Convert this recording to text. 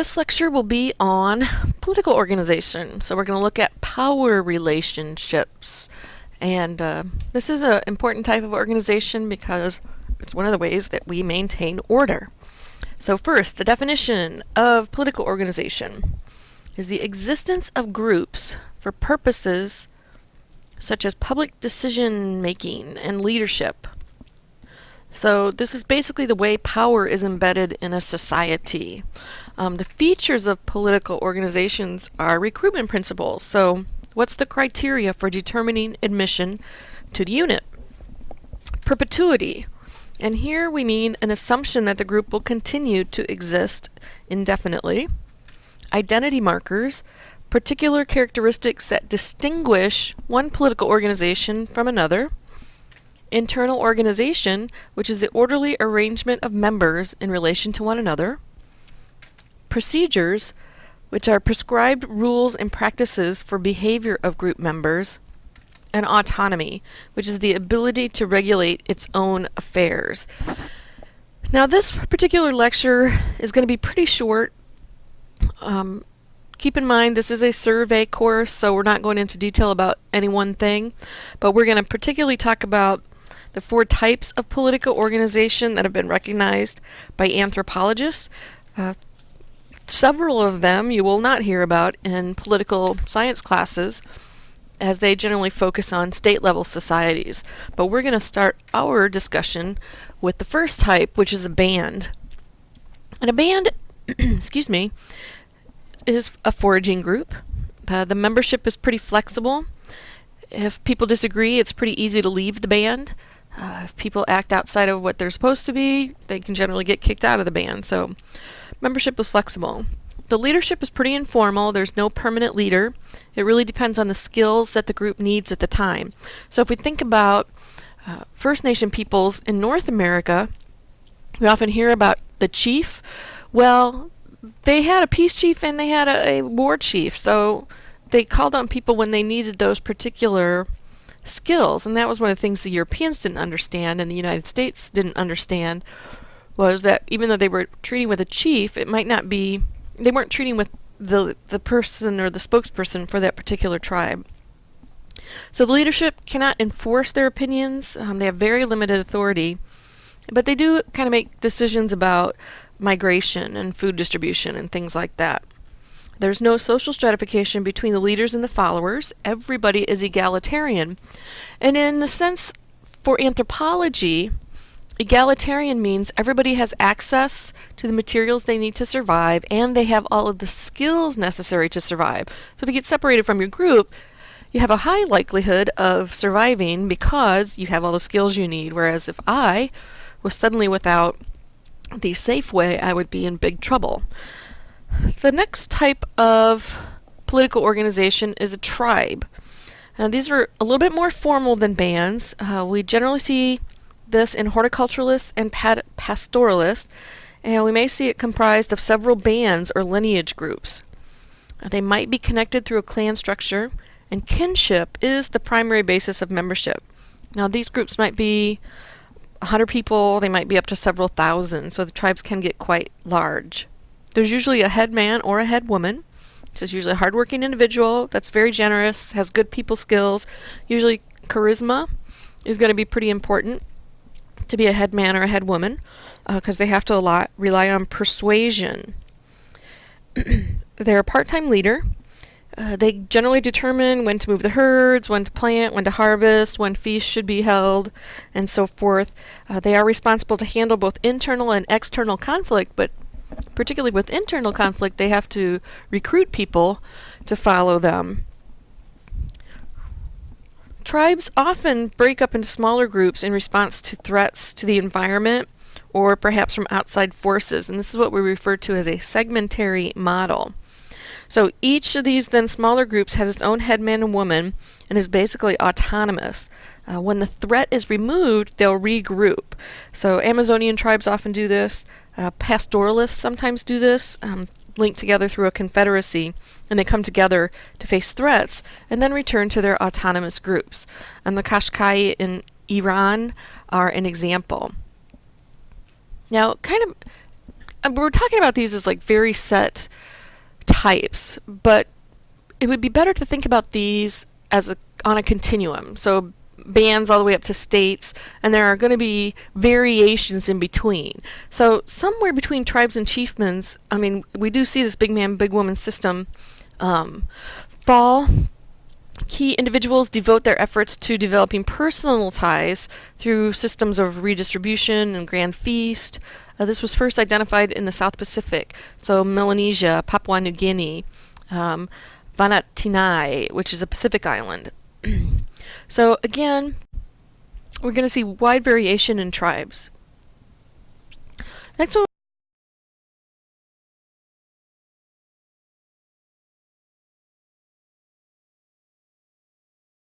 this lecture will be on political organization. So we're going to look at power relationships. And uh, this is an important type of organization because it's one of the ways that we maintain order. So first, the definition of political organization is the existence of groups for purposes such as public decision making and leadership. So this is basically the way power is embedded in a society. Um, the features of political organizations are recruitment principles. So what's the criteria for determining admission to the unit? Perpetuity. And here we mean an assumption that the group will continue to exist indefinitely. Identity markers, particular characteristics that distinguish one political organization from another. Internal organization, which is the orderly arrangement of members in relation to one another procedures, which are prescribed rules and practices for behavior of group members, and autonomy, which is the ability to regulate its own affairs. Now this particular lecture is going to be pretty short. Um, keep in mind this is a survey course, so we're not going into detail about any one thing, but we're going to particularly talk about the four types of political organization that have been recognized by anthropologists. Uh, Several of them you will not hear about in political science classes as they generally focus on state level societies. But we're going to start our discussion with the first type, which is a band. And a band, excuse me, is a foraging group. Uh, the membership is pretty flexible. If people disagree, it's pretty easy to leave the band. Uh, if people act outside of what they're supposed to be, they can generally get kicked out of the band. So membership is flexible. The leadership is pretty informal. There's no permanent leader. It really depends on the skills that the group needs at the time. So if we think about uh, First Nation peoples in North America, we often hear about the chief. Well, they had a peace chief and they had a, a war chief. So they called on people when they needed those particular skills. And that was one of the things the Europeans didn't understand and the United States didn't understand was that even though they were treating with a chief, it might not be, they weren't treating with the, the person or the spokesperson for that particular tribe. So the leadership cannot enforce their opinions. Um, they have very limited authority, but they do kind of make decisions about migration and food distribution and things like that. There's no social stratification between the leaders and the followers. Everybody is egalitarian. And in the sense for anthropology, Egalitarian means everybody has access to the materials they need to survive and they have all of the skills necessary to survive. So if you get separated from your group, you have a high likelihood of surviving because you have all the skills you need. Whereas if I was suddenly without the Safeway, I would be in big trouble. The next type of political organization is a tribe. Now these are a little bit more formal than bands. Uh, we generally see this in horticulturalists and pastoralists, and we may see it comprised of several bands or lineage groups. They might be connected through a clan structure, and kinship is the primary basis of membership. Now, these groups might be 100 people, they might be up to several thousand, so the tribes can get quite large. There's usually a head man or a head woman. So it's usually a hardworking individual that's very generous, has good people skills. Usually charisma is going to be pretty important to be a head man or a head woman because uh, they have to a lot, rely on persuasion. They're a part-time leader. Uh, they generally determine when to move the herds, when to plant, when to harvest, when feasts should be held, and so forth. Uh, they are responsible to handle both internal and external conflict, but particularly with internal conflict, they have to recruit people to follow them. Tribes often break up into smaller groups in response to threats to the environment or perhaps from outside forces, and this is what we refer to as a segmentary model. So each of these then smaller groups has its own headman and woman and is basically autonomous. Uh, when the threat is removed, they'll regroup. So Amazonian tribes often do this. Uh, pastoralists sometimes do this. Um, linked together through a confederacy, and they come together to face threats and then return to their autonomous groups. And the Qashqai in Iran are an example. Now, kind of uh, we're talking about these as like very set types, but it would be better to think about these as a on a continuum. So bands all the way up to states, and there are going to be variations in between. So somewhere between tribes and chiefdoms, I mean, we do see this big man, big woman system um, fall. Key individuals devote their efforts to developing personal ties through systems of redistribution and grand feast. Uh, this was first identified in the South Pacific, so Melanesia, Papua New Guinea, um, Vanatinai, which is a Pacific island. So again, we're going to see wide variation in tribes. Next one